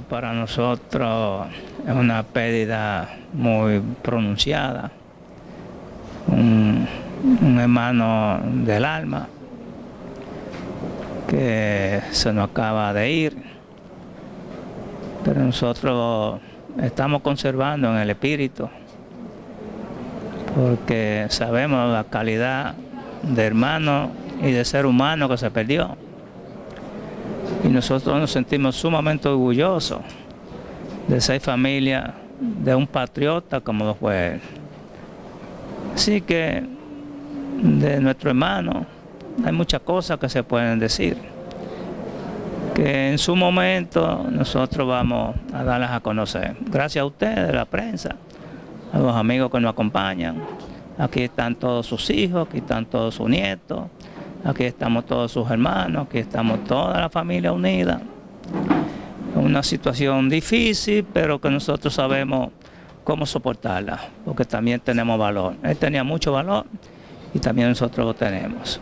para nosotros es una pérdida muy pronunciada. Un, un hermano del alma que se nos acaba de ir, pero nosotros estamos conservando en el espíritu porque sabemos la calidad de hermano y de ser humano que se perdió. Y nosotros nos sentimos sumamente orgullosos de ser familia de un patriota como lo fue él. Así que de nuestro hermano hay muchas cosas que se pueden decir, que en su momento nosotros vamos a darlas a conocer. Gracias a ustedes, la prensa, a los amigos que nos acompañan. Aquí están todos sus hijos, aquí están todos sus nietos, aquí estamos todos sus hermanos, aquí estamos toda la familia unida. Una situación difícil, pero que nosotros sabemos cómo soportarla, porque también tenemos valor. Él tenía mucho valor y también nosotros lo tenemos.